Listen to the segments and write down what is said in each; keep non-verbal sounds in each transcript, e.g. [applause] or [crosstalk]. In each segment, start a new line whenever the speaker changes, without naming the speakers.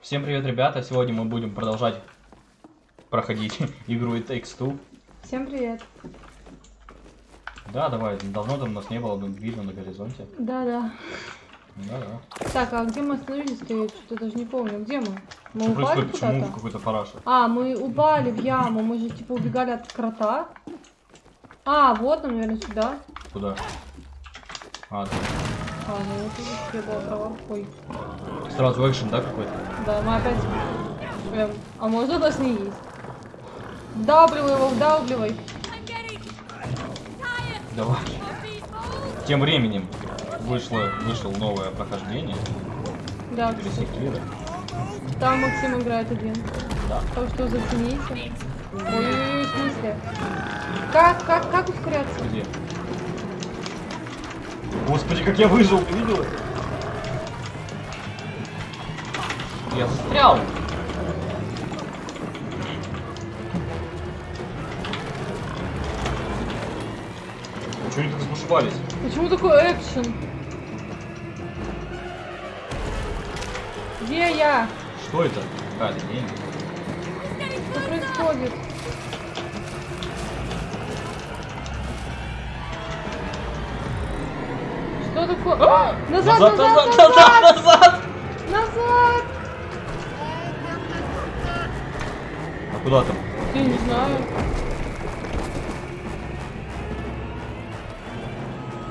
Всем привет, ребята! Сегодня мы будем продолжать проходить [laughs] игру It Takes Two.
Всем привет.
Да, давай, давно там нас не было ну, видно на горизонте.
Да-да.
Да-да.
Так, а где мы остановились-то? Я что-то даже не помню. Где мы? Мы
Что
упали
происходит? Почему
куда-то?
какой-то параша?
А, мы упали в яму. Мы же типа убегали от крота. А, вот нам, наверное, сюда.
Куда? А, да.
А, ну вот тут я была права. Ой.
Сразу экшен, да, какой-то?
Да, мы опять... Эм, а можно нас не есть? Вдавливай его, вдавливай.
Давай. Тем временем вышло, вышло новое прохождение.
Да,
Пересекли,
там Максим играет один.
да?
Так что зацените. Ой-ой-ой, в смысле? Как, как, как ускоряться?
Где? Господи, как я выжил, ты видела? Я застрял! Чего они так разбушевались?
Почему такой экшен? Где я?
Что это? Какая-то день?
Что происходит? Что такое? А! Назад, назад, назад, назад,
назад!
назад!
А куда там?
Я не знаю.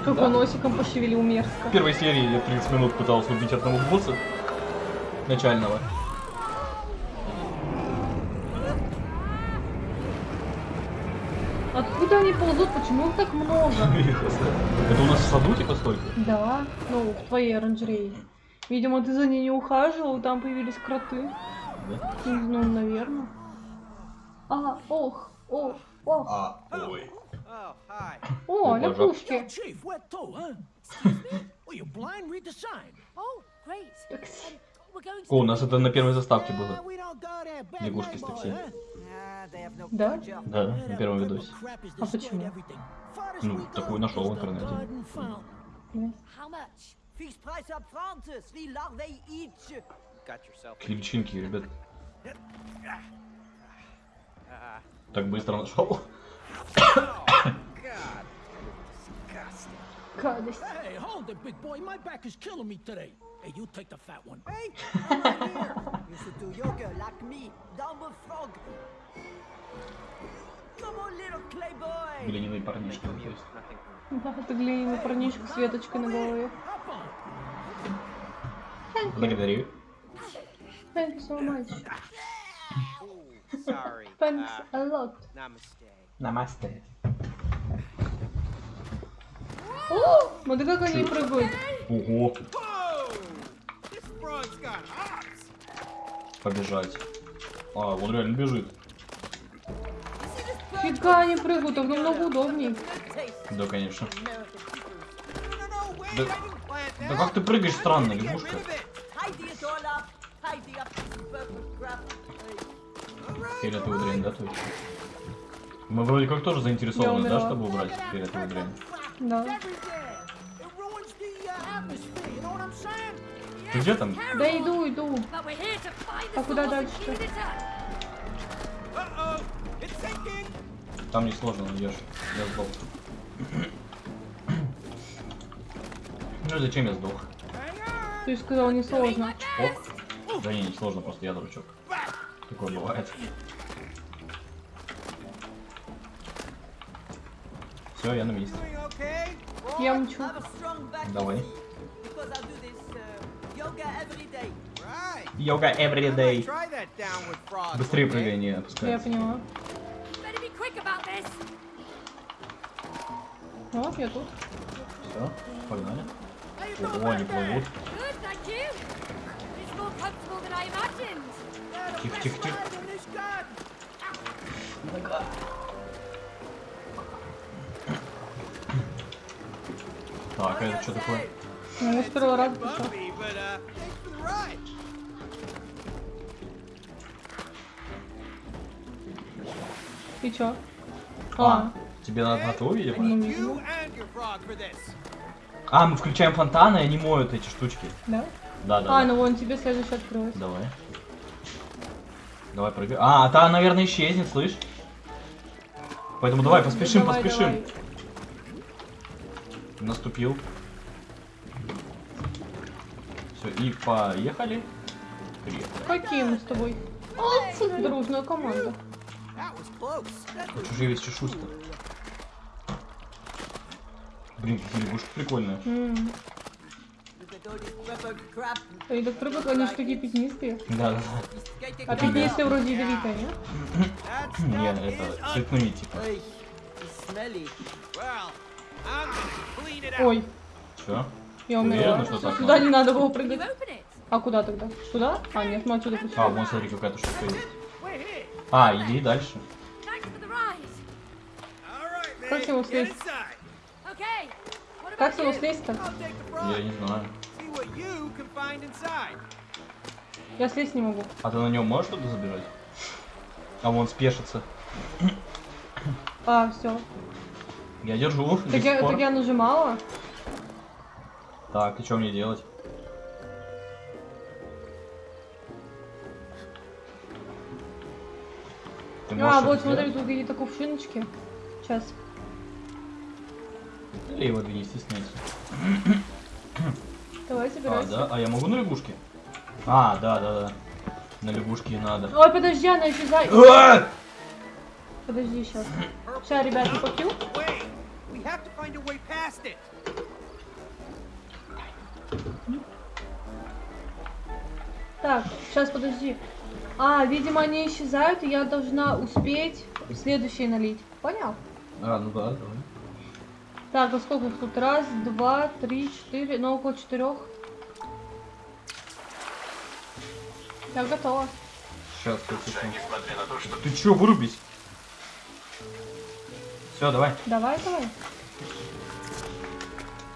Как
Да.
он носиком пошевелил
В
мерзко.
первой серии я 30 минут пытался убить одного босса начального.
Откуда они ползут? Почему их так много? [laughs]
Это у нас в саду типа столько?
Да, ну, в твоей оранжерее. Видимо, ты за ней не ухаживал, там появились кроты.
Да?
Ну, наверное. А, ох, ох, ох.
А, ой.
Oh.
О.
Oh. We're going
О, у нас это на первой заставке
Uh,
было. Лягушки с такси.
Да?
Да, на первом видосе.
А почему?
Ну, такую нашел в интернете. Личинки, ребят.
Ah,
Так быстро нашел.
God. Disgusting.
Гадость.
Hey, hold it, big boy. My back is killing me today. Hey, you take the fat one.
Hey, I'm right here. You should do yoga like me, dumb frog. Come on, little clay boy.
Глиняный парнишка. то есть.
Да, это глиняный парнишка с веточкой на голове.
Благодарю.
Thank you so much. [laughs] Thanks
Uh,
a lot.
namaste.
Намасте.
О, смотри, как они прыгают.
Ого, побежать. А, он реально бежит.
Фига они прыгают, так намного удобнее.
Да, конечно. Да- Да как ты прыгаешь странно, лягушка? Фиолетовую
all
дрянь, да, точно? Мы вроде как тоже заинтересованы, да, чтобы убрать фиолетовую дрянь?
Да.
Ты где там?
Да иду, иду. А куда дальше?
Там не сложно найдешь. Я сдох. Ну зачем я сдох?
Ты сказал не сложно.
Ок. Да не, не сложно, просто я дурачок. Такое бывает. Все, я на месте.
Я
back
Давай.
uh.
Йога every day. Быстрее прыгай, не
Я
опускайся.
поняла. Вот, я тут.
Все, погнали. Ого, они плывут.
Good, thank you. It's more comfortable than I imagined.
Yeah, the
Тихо, тихо, тихо. Так, а это что такое?
Ну, с первого раза пошел. И чё?
А,
А,
тебе надо на то, видимо?
ну, видимо.
А, мы включаем фонтаны, и они моют эти штучки.
Да?
Да, да.
А,
да.
ну вон тебе следующий открылось.
Давай. Давай прыгай. А, та, наверное, исчезнет, слышь? Поэтому давай, поспешим,
Давай,
поспешим.
давай.
Наступил. Все, и поехали. Привет.
Какие мы с тобой? Молодцы, дружная команда.
Чужие весь чешусь-то. Блин, какие лягушки прикольные.
М, Они так прыгают, они же такие пятнистые.
Да, да.
А пятнистые вроде ядовитые, нет?
That
да. Не,
stuff is
это цветные типа.
Ой,
Все.
я умерла. Сюда
надо?
не надо было прыгать. А куда тогда? Сюда? А, нет, мы отсюда пустим.
А, вон смотри, какая-то штука есть. А, иди дальше.
Как с него слезть? Как с него слезть-то?
Я не знаю.
Я слезть не могу.
А ты на нем можешь что-то забирать? А вон спешится.
А, все.
Я держу
Так я, так я нажимала.
Так, и что мне делать? Ты
А, вот смотри,
сделать?
тут какие-то кувшиночки. Сейчас.
Или его две, не
Давай,
А,
собирайся.
да? А я могу на лягушке? А, да, да, да. На лягушке надо.
Ой, подожди, она исчезает.
А!
Подожди, сейчас. Сейчас, ребята, попью. Так, сейчас, подожди. А, видимо, они исчезают, и я должна успеть следующий налить. Понял?
А, ну да, давай.
Так, а сколько их тут? Раз, два, три, четыре, ну около четырех. Я готова.
Сейчас, секунду. Ты чё, вырубись? Все, давай.
Давай, давай.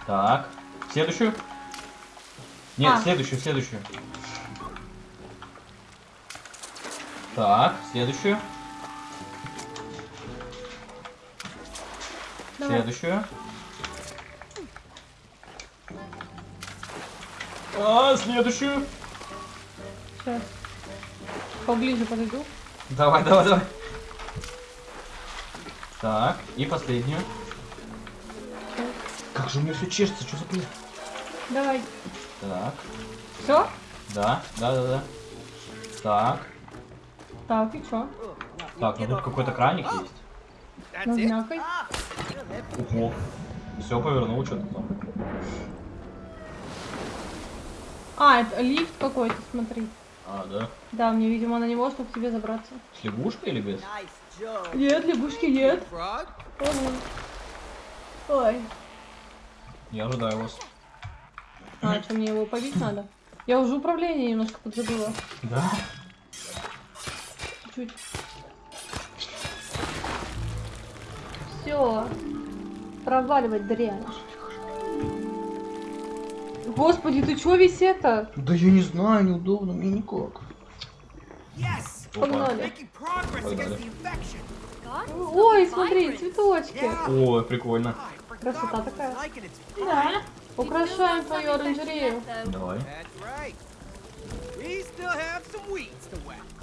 Так. Следующую? Нет,
А.
следующую, следующую. Так, следующую.
Давай.
Следующую. А, следующую.
Сейчас. Поближе подойду.
Давай, давай, давай. Так, и последнюю. Как же у меня все чешется, что за бред?
Давай.
Так,
Все?
да, да, да, да. Так,
Так, и чё?
так, ну тут какой-то краник есть. Ого. Все повернул, что-то там.
А, это лифт какой-то, смотри.
А, да.
Да, мне, видимо, на него, чтобы к тебе забраться.
С лягушкой или без?
Нет, лягушки нет. Ого. Ой.
Я ожидаю вас.
А, что, мне его побить надо? Я уже управление немножко подзабыла.
Да?
Чуть. Все. Проваливать дрянь. Господи, ты чё весь это?
Да я не знаю, неудобно мне никак.
Yes.
Погнали. Ой, смотри, цветочки.
Ой, прикольно.
Красота такая. Да. Украшаем твою оранжерею.
Давай.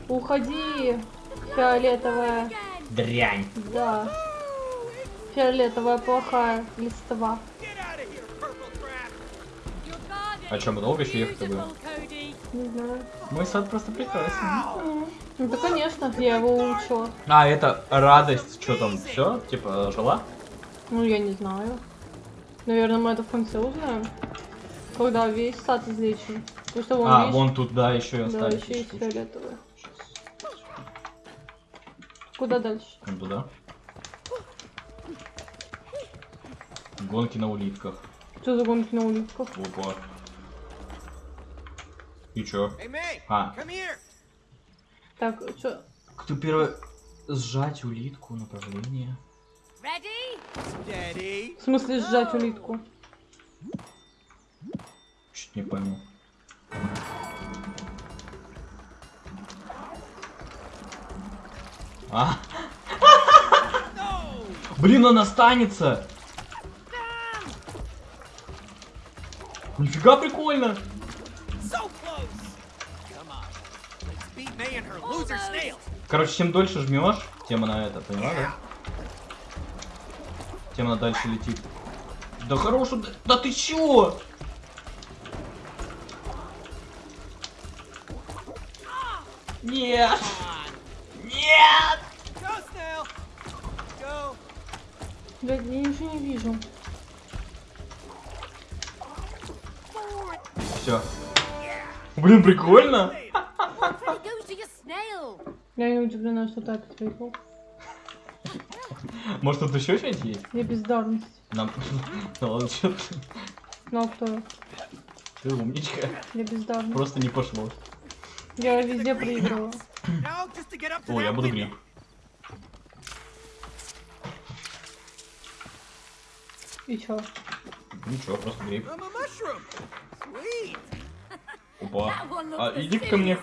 Уходи, фиолетовая.
Дрянь.
Да. Фиолетовая плохая листва.
А чё, мы долго еще
is
ехать будем?
beautiful, Cody.
Не знаю.
Мой сад просто прекрасен.
Ну да, конечно, я его улучшила.
А, это радость, что там, все? Типа, жила?
Ну, я не знаю. Наверное, мы это в конце узнаем. Когда весь сад излечим. Потому что вон,
А,
видишь,
вон тут, да, еще и
да,
остались.
еще есть фиолетовые. Куда дальше?
Вон туда. Гонки на улитках.
Что за гонки на улитках?
Опа. И чё? А.
Так, что?
Кто первый? Сжать улитку, направление.
В смысле сжать улитку?
Чуть не пойму. А? Блин, он останется! Нифига прикольно! Короче, чем дольше жмешь, тем она это, поняла, да? Тем она дальше летит. Да хорош, да, да ты чё? Нет! Нет!
Блядь, я ничего не вижу.
Все. Блин, прикольно. [laughs]
Я не удивлена, что так ответил.
Может тут еще что-нибудь есть?
Я бездарность.
Нам... Ну ладно, чё ты?
Ну кто?
Ты умничка.
Я бездарность.
Просто не пошло.
Я везде
to
О, я буду гриб.
И чё?
Ничего, просто гриб. Опа. А, иди ко мне.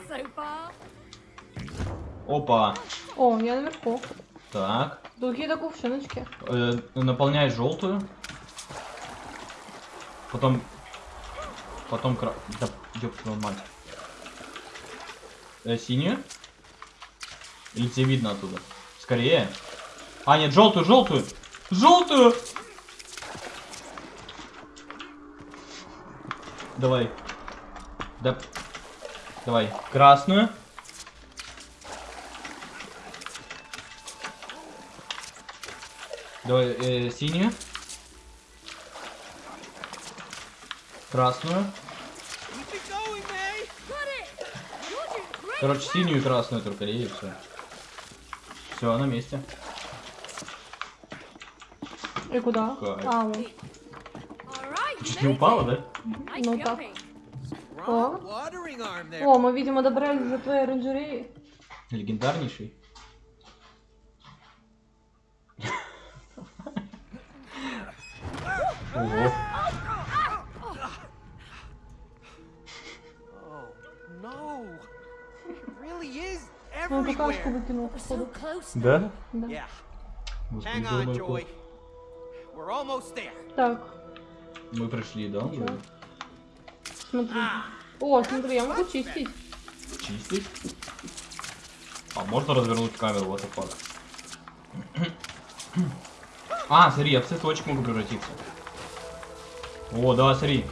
Опа.
О, я наверху.
Так.
Какие-то кувшиночки.
Э, наполняй желтую. Потом... Потом кра... Да, ёб твою мать. Э, синюю? Или тебе видно оттуда? Скорее. А, нет, желтую, желтую! Желтую! Давай. Да. Давай. Красную. Давай, э, синюю. Красную. Короче, синюю и красную только и все. Все, на месте.
И куда?
Кайф.
А, вот.
Чуть не упала, да?
Ну так.
there.
О, мы, видимо, добрались до твоей оранжереи.
Легендарнейший.
So
походу.
Да?
Да.
Yeah.
Господи,
Hang on,
думаю,
Joy. We're almost there.
Так,
Мы пришли, да?
Чё? смотри. О, смотри, я могу чистить.
Чистить. А можно развернуть камеру, what the fuck? [clears throat] А, смотри, я в цветочек могу превратиться. О, да, смотри.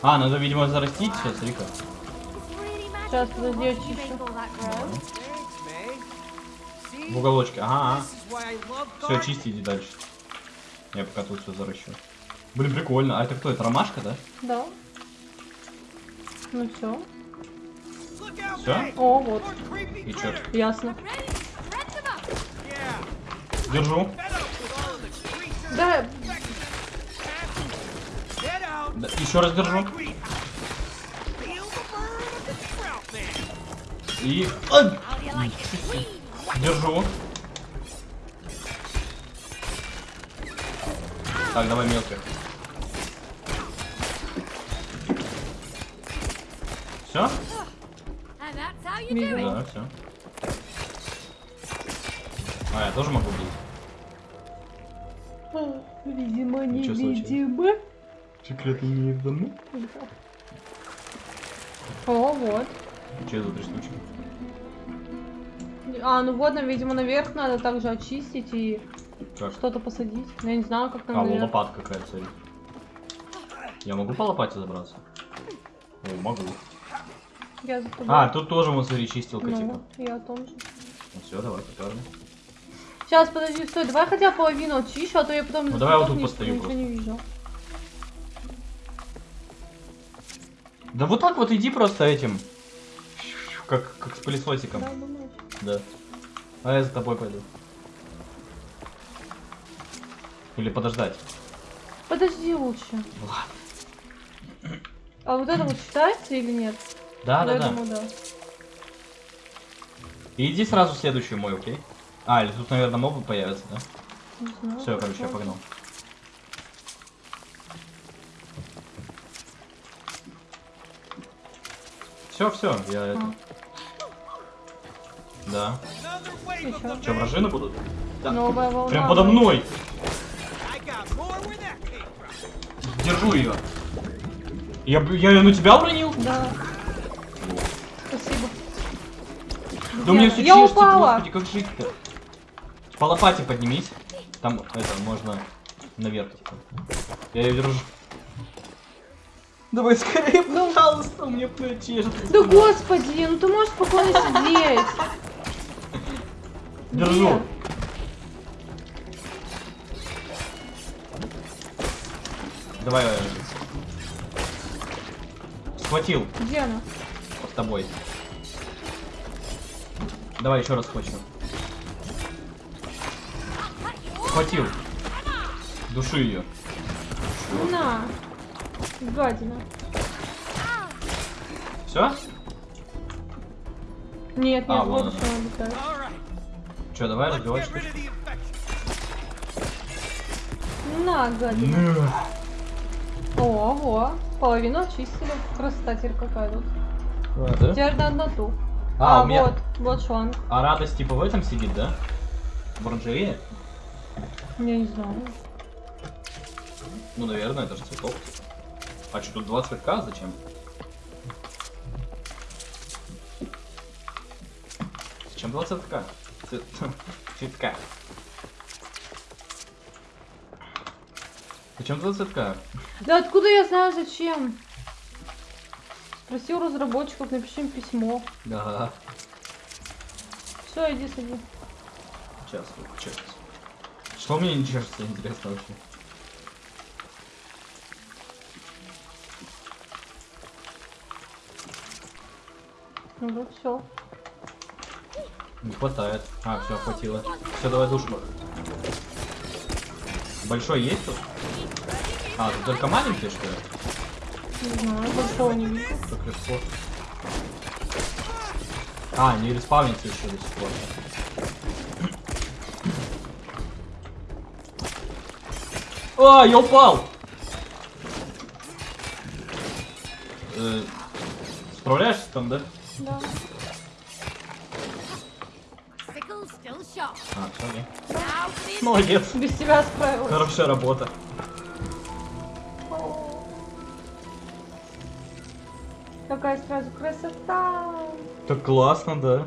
А, надо, видимо, зарастить все, смотри-ка.
It's really magical.
Сейчас, подожди, я
You
В уголочке, ага, Все, чисти, иди дальше. Я пока тут все заращу. Блин, прикольно. А это кто? Это ромашка, да?
Да. Ну все.
May.
О, вот.
И чё?
Ясно.
Держу.
Да.
Да, еще раз держу. И... Ай! Держу. Так, давай мелких. Все?
Видимо.
Да, все. А, я тоже могу бить.
Видимо,
Ничего случилось.
невидимо.
Секреты неизданны.
О, вот.
Че за три штучки?
А, ну вот, нам, видимо, наверх надо также очистить и что-то посадить. Ну, Я не знаю, как
А,
там
вон
наверх.
лопатка какая-то, смотри. Я могу по лопате забраться? О, могу.
Я за тобой.
А, тут тоже, смотри, чистилка, типа.
Ну, я о том же.
Ну все, давай, потерли.
Сейчас, подожди, стой, давай хотя половину очищу, а то я потом...
Ну, давай вот тут постою
Ничего не вижу.
Да вот так вот иди просто этим. Как, как с пылесосиком.
Да.
Да. А я за тобой пойду. Или подождать.
Подожди лучше.
Ладно.
А вот это вот считается или нет?
Да, да, да.
думаю, да.
И иди сразу в следующую мой, окей? А, или тут, наверное, мобы появятся, да?
Не знаю.
Все, короче, я погнал. Все, все, я это. Да. Че, вражины будут? Да.
Новая волна.
Прям подо мной! Держу ее. Я, я ее на тебя уронил?
Да. Спасибо.
Да у меня
Где?
все
Я упала.
господи, как жить-то? По лопате поднимись. Там, это, можно наверх, типа. Я ее держу. Давай скорее, пожалуйста, у меня чешется.
Да господи, ну ты можешь спокойно сидеть.
Держу. Давай. э, Схватил
Где она?
под тобой. Давай еще раз схвачу. Схватил. Души ее.
На. Гадина.
Все?
Нет,
А,
нет,
вон
вот
она
летает.
Че, давай разбивать.
На, гадина. Ого, половину очистили. Красота какая тут.
Да?
Теперь на ту.
А,
А,
у меня...
вот, вот шланг.
А радость типа в этом сидит, да? В оранжерее?
Я не знаю.
Ну, наверное, это же цветок. А что, тут два цветка? Зачем? Зачем два цветка? Цвет... Цветка. Зачем два цветка?
Да откуда я знаю зачем? Спроси у разработчиков, напиши им письмо.
Да.
Все, иди сиди.
Сейчас, чешется. Что мне не чешется, интересно вообще?
Ну вот все.
Не хватает. А, все, хватило. Все, давай душ. Большой есть тут? А, тут только маленький, что ли?
Не знаю, большого не вижу.
Как легко. А, не респавнится еще до сих пор. А, я упал! Э, справляешься там, да?
Да.
А,
the
Молодец.
Без тебя справилась.
Хорошая работа.
Какая сразу красота.
Так классно, да.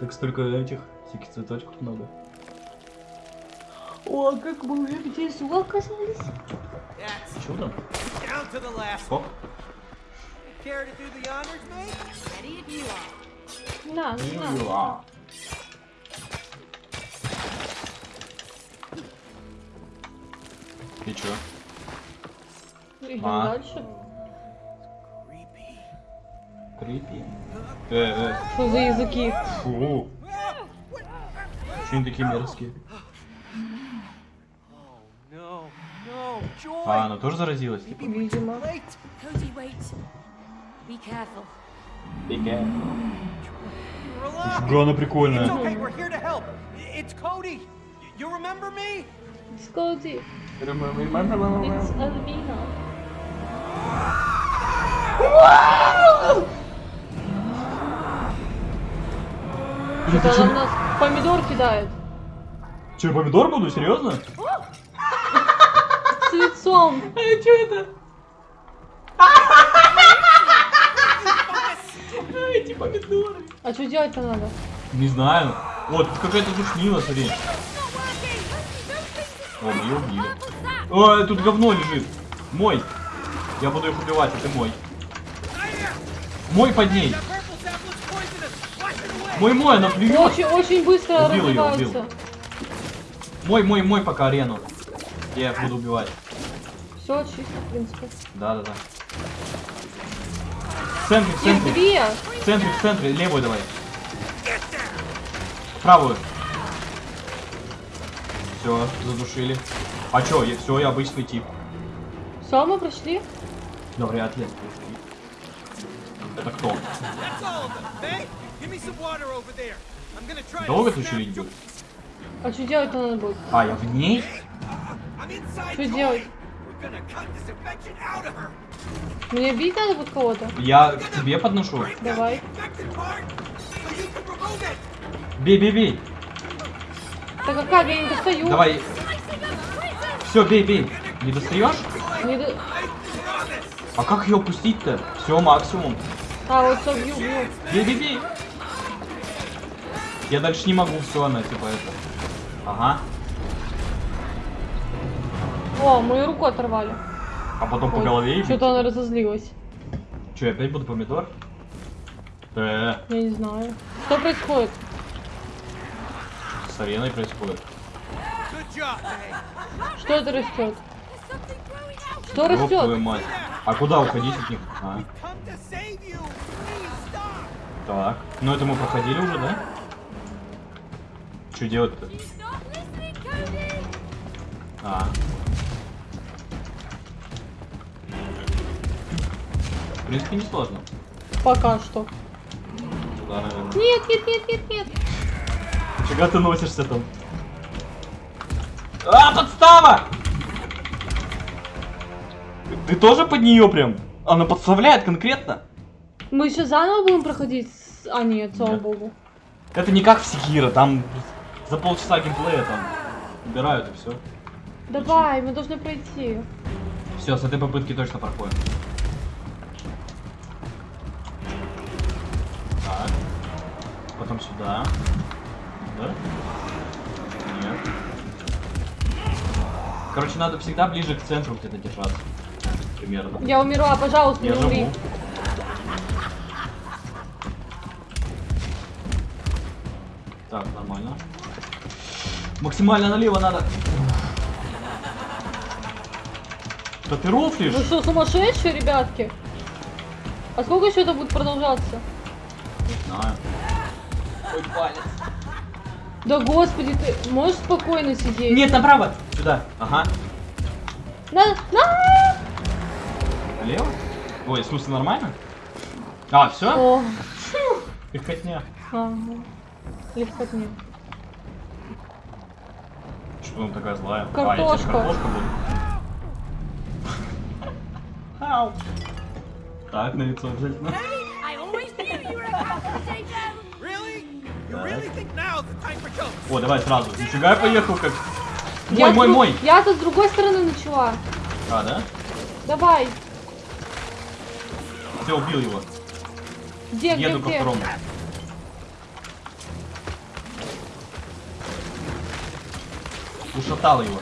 Так столько этих всяких цветочков много.
О, как мы уже внизу оказались.
Чудо.
down to the
И чё?
Идем
А.
дальше.
Крипи. Э, э,
Что за языки?
фу. Почему они такие мерзкие? А, она тоже заразилась? Типа?
Видимо.
Фига, она прикольная.
Okay. We're here to help. It's Cody. You remember me?
Сколди. It's Alvina. Это она нас помидор кидает.
Че, помидор буду? Серьезно?
С лицом.
А что это? Эти помидоры.
А что делать-то надо?
Не знаю. Вот, тут какая-то душнила, смотри. О, мы ее убили. Ой, тут говно лежит. Мой. Я буду их убивать, ты мой. Мой под ней. Мой, мой, она плюет.
Очень, очень быстро
Убил
развиваются.
убил. Мой, мой, мой пока арену. Я их буду убивать.
Все чисто, в принципе.
Да, да, да. В центре, в центре. В центре, в центре. Левую давай. Правую. Все, задушили. А чё, я, все, я обычный тип.
Все, мы прошли.
Да вряд ли. Это кто? Долго ты
Jo-
будешь?
А что делать-то надо будет?
А, я в ней?
Что делать? Мне бить надо будет кого-то?
Я к тебе подношу.
Давай.
Бей, бей, бей.
Так какая, я не достаю.
Давай. Все, бей, бей. Не достаешь?
Не до-
А как ее пустить-то? Все, максимум.
А, вот все, бью, бью.
Бей, бей, бей. Я дальше не могу, все, она типа это. Ага.
О, мою руку оторвали.
А потом по голове и.
Что-то она разозлилась.
Че, я опять буду помидор? Э,
Я не знаю. Что происходит?
С ареной происходит.
Что это растет? Что растет?
мать. А куда уходить от них? А, так. Ну это мы проходили уже, да? Что делать-то? А. В принципе, не сложно.
Пока что.
Туда, наверное.
Нет, нет, нет, нет, нет.
Чего ты носишься там? А, подстава! Ты, тоже под нее прям? Она подставляет конкретно?
Мы еще заново будем проходить? с- А нет, слава
Нет.
богу.
Это не как в Секиро, там за полчаса геймплея там убирают и все.
Давай, мы должны пройти.
Все, с этой попытки точно проходим. Так. Потом сюда. Да? Нет. Короче, надо всегда ближе к центру где-то держаться. Примерно.
Я умерла, пожалуйста,
Я
не умри.
живу. Так, нормально. Максимально налево надо. Да ты рофлишь?
Вы что, сумасшедшие, ребятки? А сколько еще это будет продолжаться?
Не знаю. Ой, палец.
Да господи, ты можешь спокойно сидеть?
Нет, направо. Сюда. Ага.
На, на!
Налево? Ой, в смысле нормально? А, все?
О,
Легкотня.
ага. Легкотня.
Что она такая злая? А,
Картошка.
я теперь картошка буду. Ау. Так, на лицо обязательно. О, давай сразу. Нифига я поехал как... Мой,
Я
мой,
друг-
мой.
Я-то с другой стороны начала.
А, да?
Давай.
Все, убил его.
Где, где,
Еду ко
где?
второму. Ушатал его.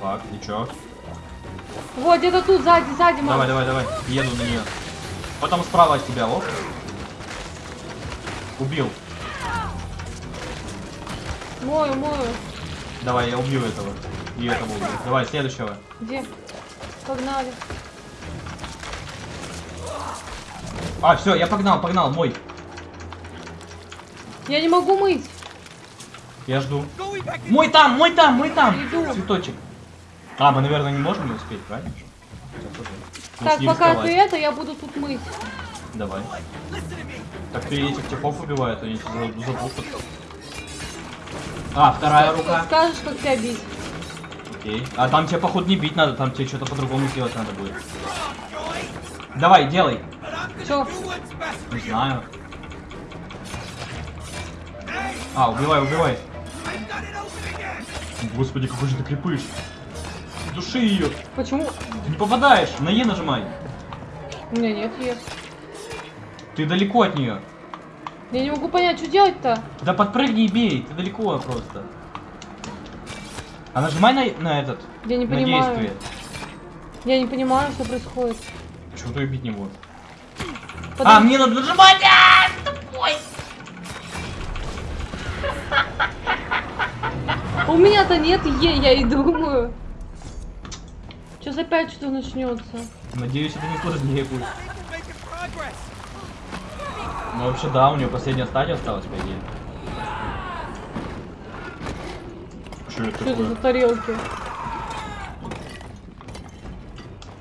Так, ничего.
Вот, где-то тут, сзади, сзади, мам.
Давай, давай, давай. Еду на нее. Потом справа от тебя, вот. Убил.
Мою, мою.
Давай, я убью этого. И этого убью. Давай, следующего.
Где? Погнали.
А, все, я погнал, погнал, мой.
Я не могу мыть.
Я жду. Мой там, мой там, мой там.
Иду.
Цветочек. А, мы, наверное, не можем не успеть, правильно?
Так, пока ты это, я буду тут мыть.
Давай. Так ты этих типов убивают, они тебя за- запутают. А, вторая рука.
Скажешь, как тебя бить.
Окей. А там тебе, походу, не бить надо, там тебе что-то по-другому сделать надо будет. Давай, делай.
Best.
Не знаю. А, убивай, убивай. Господи, какой же ты крепыш. Души ее.
Почему?
Ты не попадаешь. На Е нажимай.
У меня нет ее.
Ты далеко от нее.
Я не могу понять, что делать-то?
Да подпрыгни и бей. Ты далеко просто. А нажимай на, на этот.
Я не
на
понимаю.
действие.
Я не понимаю, что происходит.
Чего ты убить не можешь? А,
Подожди.
мне надо нажимать! А, тупой!
У меня-то нет Е, я и думаю. Сейчас опять что начнется.
Надеюсь, это не сложнее будет. Ну вообще да, у нее последняя стадия осталась, по идее. Что это
Что это за тарелки?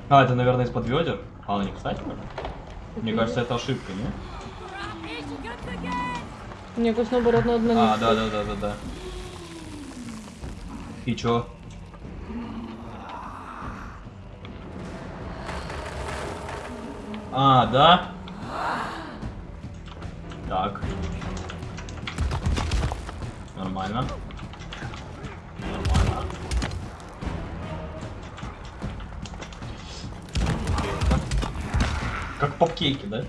А, это, наверное, из-под ведер. А она не кстати, Мне кажется, это ошибка, не?
Мне кажется, наоборот, надо на
А, да, да, да, да, да. И чё? А, да? Так. Нормально. Нормально. Как попкейки, да?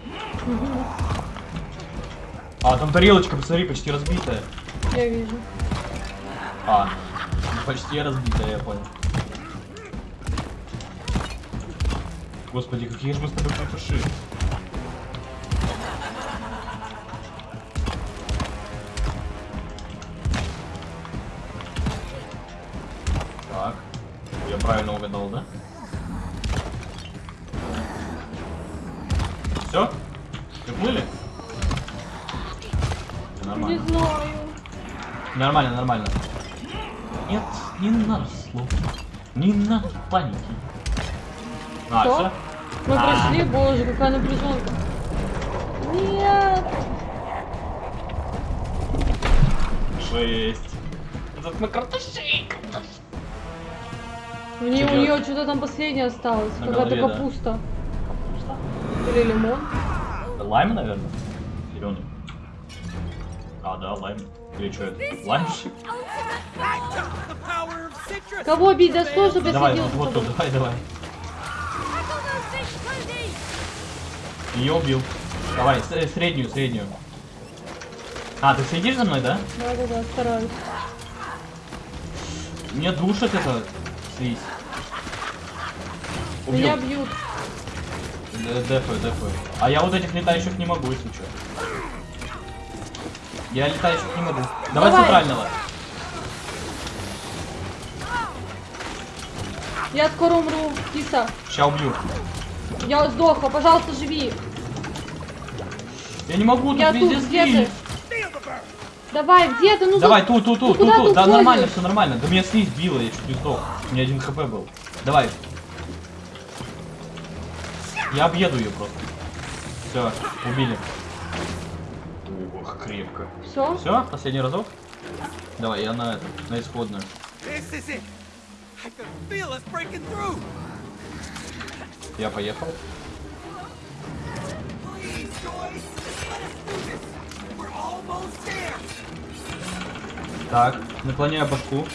А, там тарелочка, посмотри, почти разбитая.
Я вижу.
А, почти разбитая, я понял. Господи, какие же мы с тобой крутыши. Так, я правильно угадал, да? Все?
Не
Нормально.
знаю.
Нормально, нормально. Нет, не надо слов. Не надо паники. А,
Что?
все?
Мы
А.
прошли, боже, какая напряженка. Нет.
Шесть. Этот мы картошей.
У нее, у нее что-то там последнее осталось.
На
Какая-то
голове, да.
капуста. Или лимон.
Лайм, наверное? Зеленый. А, да, лайм. Или что это? Лайм?
Кого бить? Да стой, чтобы я
Давай,
сидел
вот, вот давай, давай. Ее убил. Давай, с- среднюю, среднюю. А, ты следишь за мной, да?
Да, да, да, стараюсь.
Мне душит это слизь. Убил.
Меня бьют.
Дефаю, дефаю. А я вот этих летающих не могу, если что. Я летающих не могу. Давай,
Давай.
центрального.
Я скоро умру. Киса.
Ща убью.
Я сдохла. Пожалуйста, живи.
Я не могу, тут
Я тут,
везде
где
слизь.
ты? Давай, где ты? Ну,
Давай,
за-
тут, тут,
Ну,
тут, тут, тут. Да нормально, все нормально. Да меня слизь била, я чуть не сдох. У меня один хп был. Давай. Я объеду ее просто. Все, убили. Ох, крепко.
Все?
Все, последний разок. Давай, я на это, на исходную.
Almost there.
Так, наклоняю башку.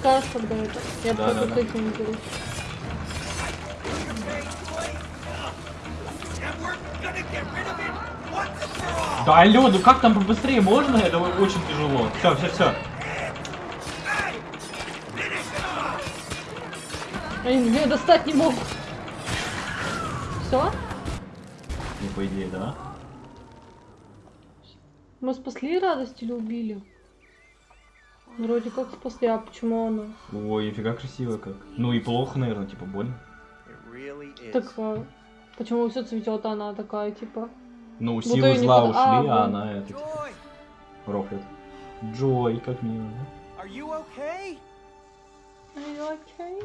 Скажешь, когда это. Я
Да,
просто
да, да.
не беру.
Да алло, ну как там побыстрее можно? Это очень тяжело. Все, все, все.
Они меня достать не могут. Все?
Ну, по идее, да.
Мы спасли радость или убили? Вроде как спасли, а почему она?
Ой, нифига красиво как. Ну и плохо, наверное, типа больно.
Really.
Так, а, почему все цветет, а она такая, типа...
Ну,
Будто
силы
не
зла
под-
ушли,
а,
а она это типа, рофлит. Джой, как мило, да?
are you okay?
Are you okay?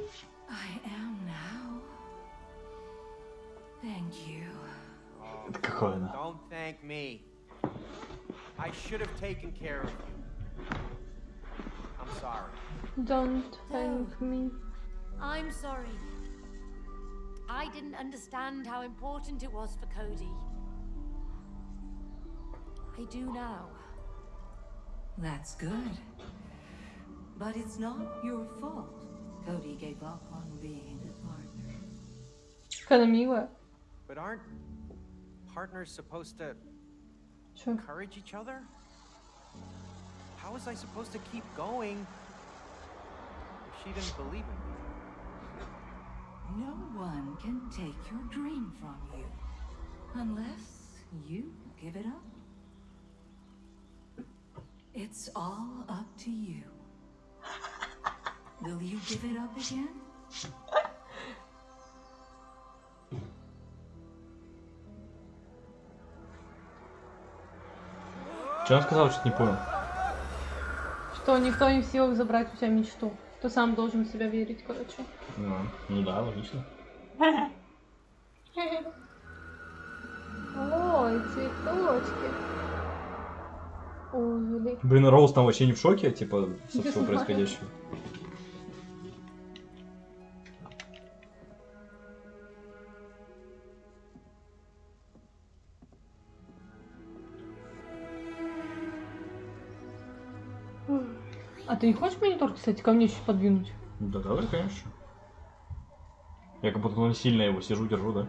I am now. Thank you.
Don't thank me. I should have taken care of you. I'm sorry.
Don't thank me.
I'm sorry. I didn't understand how important it was for Cody. I do now.
That's good. But it's not your fault. Cody gave up on being a partner.
Of you.
But aren't partners supposed to
sure.
encourage each other? How was I supposed to keep going if she didn't believe in me?
No one can take your dream from you. Unless you give it up. It's all up to you. Will you give it up again?
Что он сказал, что не понял?
Что никто не в силах забрать у тебя мечту. Ты сам должен в себя верить, короче.
Ну, ну да, логично.
Ой, цветочки. Ой.
Блин, Роуз там вообще не в шоке, типа, со всего происходящего.
А ты не хочешь монитор, кстати, ко мне чуть подвинуть?
Ну да, давай, конечно. Я как будто сильно его сижу, держу, да?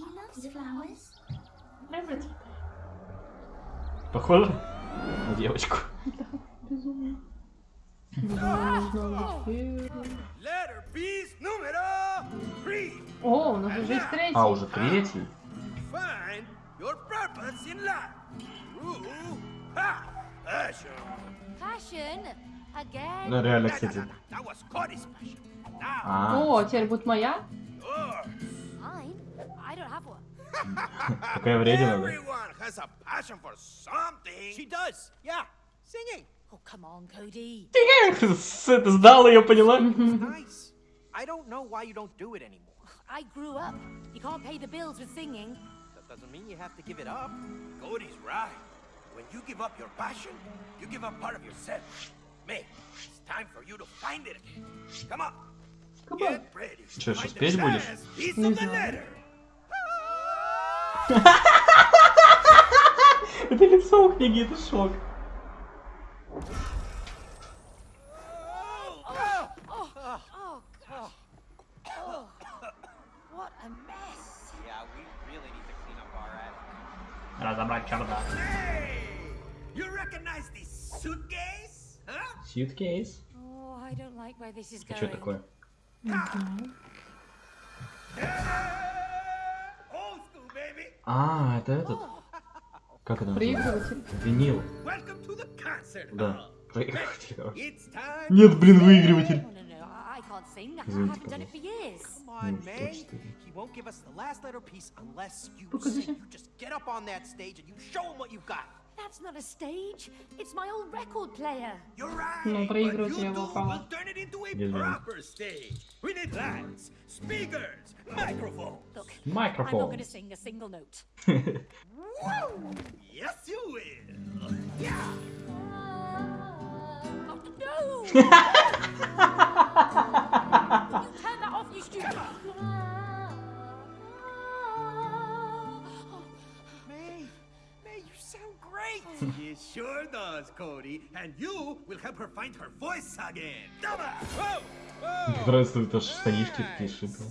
Loves flowers.
Похоже на девочку.
Безумно. Безумно
А, уже третий? Ну реально, кстати. А,
О, теперь будет моя?
какая вредина, да?
Oh,
Ты сдал ее, поняла?
I don't know why you don't do it anymore.
I grew up. You can't pay the bills with singing.
That doesn't mean you have to give it up.
Cody's right. When you give up your passion, you give up part of yourself. May, it's time for you to find it again. Come on. Get ready. to
Чё,
find
сейчас
the
петь будешь?
last piece
Не
of the
знаю.
letter.
Это лицо у книги, это шок.
This
is
А
going.
что такое? А, это этот. Как это называется? Винил. Да. Проигрыватель. Нет, блин, выигрыватель.
dancing. I haven't done it for years.
Come on, May. He won't give us the last letter piece unless you sing. You just get up on that stage and you show him what you've got.
That's not a stage. It's my old record player.
You're right. But you
do.
We'll turn it into a proper stage. We need lights, speakers, microphones.
Look, microphones. I'm not going to sing a single note. [laughs]
Whoa! Yes, you will. Yeah. [laughs]
Oh, no. [laughs] Turn that off, you stupid?
May, May, you sound great.
He sure does, Cody. And you will help her find her voice again. Whoa!
Нравится, это штанишки такие шипы.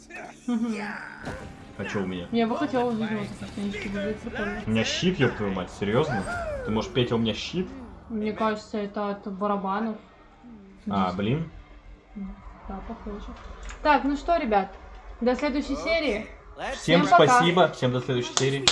Yeah.
А что у меня?
Я бы хотела увидеть вот эти штанишки, выглядит прикольно.
У меня щит, ёб твою мать, серьезно? Ты можешь петь, а у меня щит?
Мне кажется, это от барабанов.
А, блин.
Да, похоже. Так, ну что, ребят, до следующей серии.
Всем
Всем пока.
спасибо, всем до следующей серии.